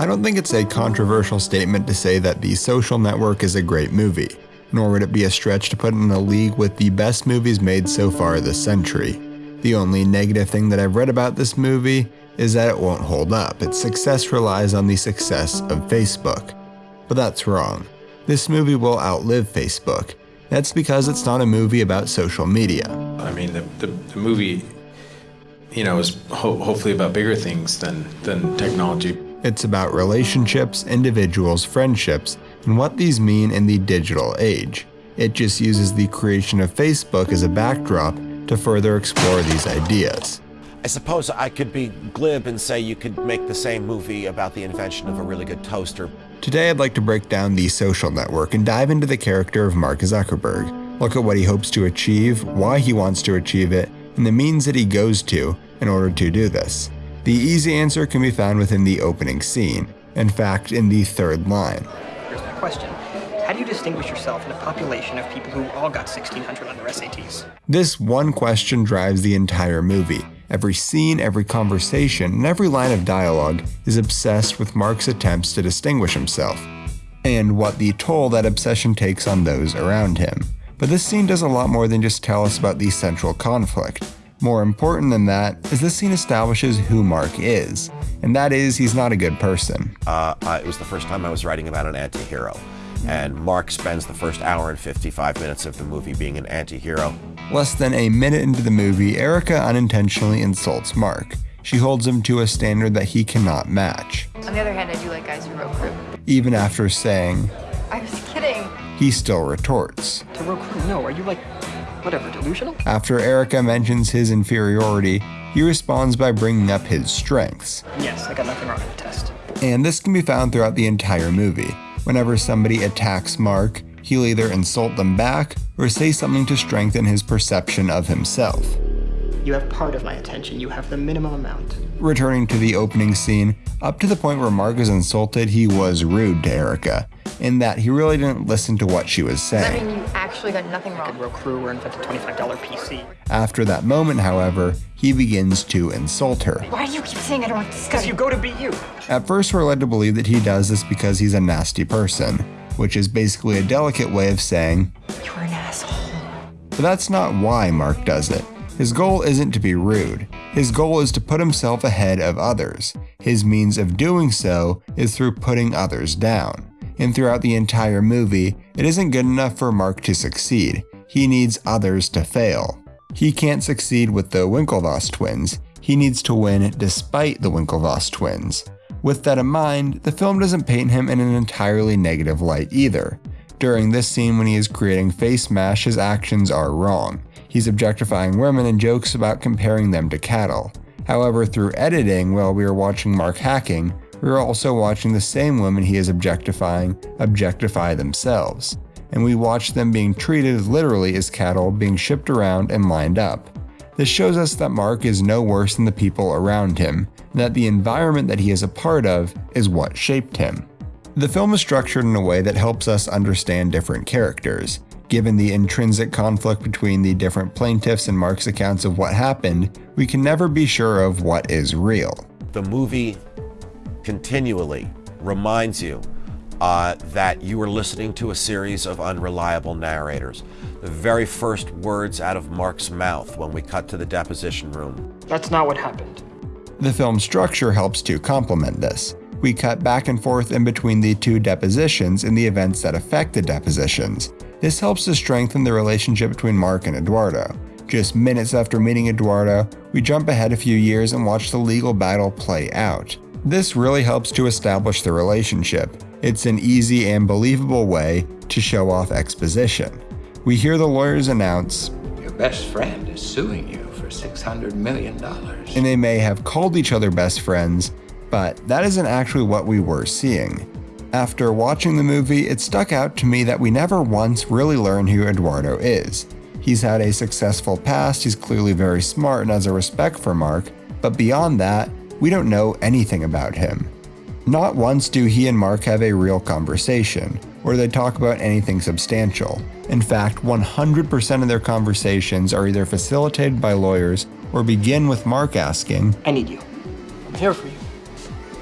I don't think it's a controversial statement to say that The Social Network is a great movie, nor would it be a stretch to put it in a league with the best movies made so far this century. The only negative thing that I've read about this movie is that it won't hold up. Its success relies on the success of Facebook. But that's wrong. This movie will outlive Facebook. That's because it's not a movie about social media. I mean, the, the, the movie, you know, is ho- hopefully about bigger things than, than technology. It's about relationships, individuals, friendships, and what these mean in the digital age. It just uses the creation of Facebook as a backdrop to further explore these ideas. I suppose I could be glib and say you could make the same movie about the invention of a really good toaster. Today, I'd like to break down the social network and dive into the character of Mark Zuckerberg, look at what he hopes to achieve, why he wants to achieve it, and the means that he goes to in order to do this. The easy answer can be found within the opening scene, in fact, in the third line. Here's my question. How do you distinguish yourself in a population of people who all got 1600 on their SATs? This one question drives the entire movie. Every scene, every conversation, and every line of dialogue is obsessed with Mark's attempts to distinguish himself, and what the toll that obsession takes on those around him. But this scene does a lot more than just tell us about the central conflict. More important than that is this scene establishes who Mark is, and that is he's not a good person. Uh, uh, it was the first time I was writing about an anti-hero, and Mark spends the first hour and 55 minutes of the movie being an anti-hero. Less than a minute into the movie, Erica unintentionally insults Mark. She holds him to a standard that he cannot match. On the other hand, I do like guys who row crew. Even after saying, I was kidding. he still retorts. To row crew, no. Are you like, whatever, delusional? After Erica mentions his inferiority, he responds by bringing up his strengths. Yes, I got nothing wrong with the test. And this can be found throughout the entire movie. Whenever somebody attacks Mark, he'll either insult them back or say something to strengthen his perception of himself. You have part of my attention. You have the minimum amount. Returning to the opening scene, up to the point where Mark is insulted, he was rude to Erica, in that he really didn't listen to what she was saying. I mean you actually got nothing Could wrong? row crew or invent a $25 PC. After that moment, however, he begins to insult her. Why do you keep saying I don't want to discuss Because you go to BU. At first, we're led to believe that he does this because he's a nasty person, which is basically a delicate way of saying, You're an asshole. but that's not why Mark does it. His goal isn't to be rude. His goal is to put himself ahead of others. His means of doing so is through putting others down. And throughout the entire movie, it isn't good enough for Mark to succeed. He needs others to fail. He can't succeed with the Winklevoss twins. He needs to win despite the Winklevoss twins. With that in mind, the film doesn't paint him in an entirely negative light either. During this scene when he is creating Face Mash, his actions are wrong. He's objectifying women and jokes about comparing them to cattle. However, through editing, while we are watching Mark hacking, we are also watching the same women he is objectifying objectify themselves. And we watch them being treated literally as cattle being shipped around and lined up. This shows us that Mark is no worse than the people around him, and that the environment that he is a part of is what shaped him. The film is structured in a way that helps us understand different characters. Given the intrinsic conflict between the different plaintiffs and Mark's accounts of what happened, we can never be sure of what is real. The movie continually reminds you uh, that you are listening to a series of unreliable narrators. The very first words out of Mark's mouth when we cut to the deposition room. That's not what happened. The film structure helps to complement this. We cut back and forth in between the two depositions and the events that affect the depositions. This helps to strengthen the relationship between Mark and Eduardo. Just minutes after meeting Eduardo, we jump ahead a few years and watch the legal battle play out. This really helps to establish the relationship. It's an easy and believable way to show off exposition. We hear the lawyers announce, Your best friend is suing you for $600 million. and they may have called each other best friends, but that isn't actually what we were seeing. After watching the movie, it stuck out to me that we never once really learn who Eduardo is. He's had a successful past, he's clearly very smart and has a respect for Mark, but beyond that, we don't know anything about him. Not once do he and Mark have a real conversation, or they talk about anything substantial. In fact, 100% of their conversations are either facilitated by lawyers or begin with Mark asking, I need you. I'm here for you.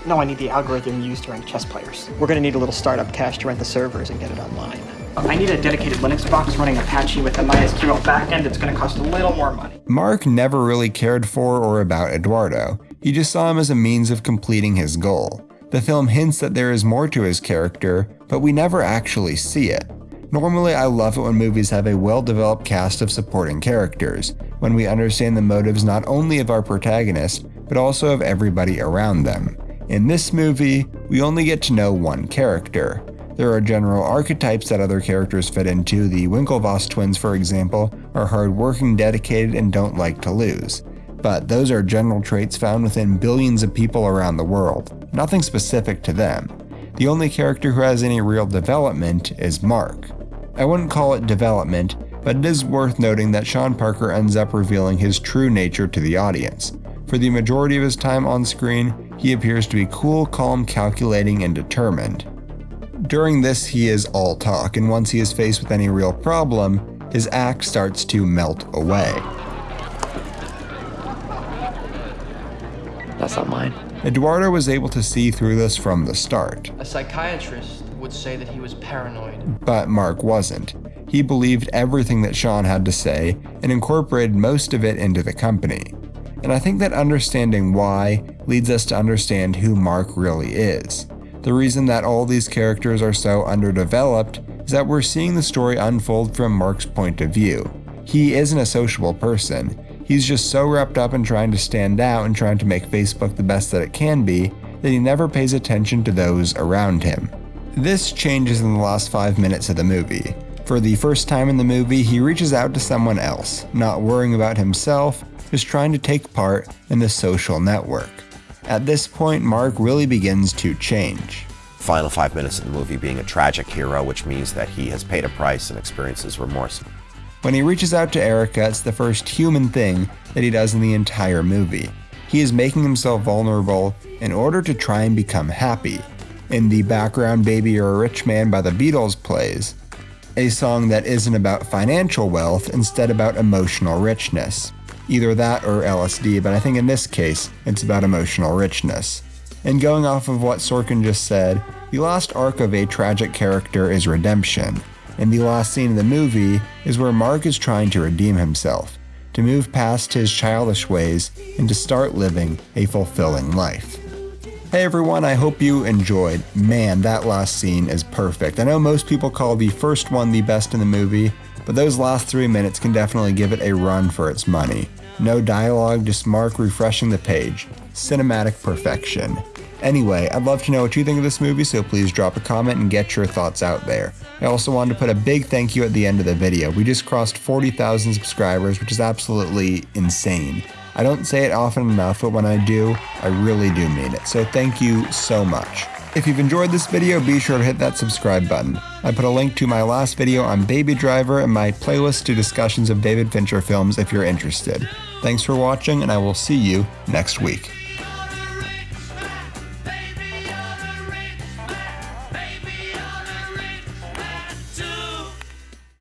No, I need the algorithm used to rank chess players. We're gonna need a little startup cash to rent the servers and get it online. I need a dedicated Linux box running Apache with a MySQL backend. It's gonna cost a little more money. Mark never really cared for or about Eduardo. He just saw him as a means of completing his goal. The film hints that there is more to his character, but we never actually see it. Normally, I love it when movies have a well developed cast of supporting characters, when we understand the motives not only of our protagonist, but also of everybody around them. In this movie, we only get to know one character. There are general archetypes that other characters fit into. The Winklevoss twins, for example, are hardworking, dedicated, and don't like to lose. But those are general traits found within billions of people around the world, nothing specific to them. The only character who has any real development is Mark. I wouldn't call it development, but it is worth noting that Sean Parker ends up revealing his true nature to the audience. For the majority of his time on screen, he appears to be cool, calm, calculating, and determined. During this, he is all talk, and once he is faced with any real problem, his act starts to melt away. That's not mine. Eduardo was able to see through this from the start. A psychiatrist would say that he was paranoid. But Mark wasn't. He believed everything that Sean had to say and incorporated most of it into the company. And I think that understanding why leads us to understand who Mark really is. The reason that all these characters are so underdeveloped is that we're seeing the story unfold from Mark's point of view. He isn't a sociable person. He's just so wrapped up in trying to stand out and trying to make Facebook the best that it can be that he never pays attention to those around him. This changes in the last five minutes of the movie. For the first time in the movie, he reaches out to someone else, not worrying about himself, just trying to take part in the social network. At this point, Mark really begins to change. Final five minutes of the movie being a tragic hero, which means that he has paid a price and experiences remorse. When he reaches out to Erica, it's the first human thing that he does in the entire movie. He is making himself vulnerable in order to try and become happy. In the background, Baby You're a Rich Man by the Beatles plays, a song that isn't about financial wealth, instead about emotional richness. Either that or LSD, but I think in this case, it's about emotional richness. And going off of what Sorkin just said, the last arc of a tragic character is redemption, and the last scene of the movie is where Mark is trying to redeem himself, to move past his childish ways, and to start living a fulfilling life. Hey everyone, I hope you enjoyed. Man, that last scene is perfect. I know most people call the first one the best in the movie, but those last three minutes can definitely give it a run for its money. No dialogue, just Mark refreshing the page. Cinematic perfection. Anyway, I'd love to know what you think of this movie, so please drop a comment and get your thoughts out there. I also wanted to put a big thank you at the end of the video. We just crossed 40,000 subscribers, which is absolutely insane. I don't say it often enough, but when I do, I really do mean it. So thank you so much. If you've enjoyed this video, be sure to hit that subscribe button. I put a link to my last video on Baby Driver and my playlist to discussions of David Fincher films if you're interested. Thanks for watching, and I will see you next week.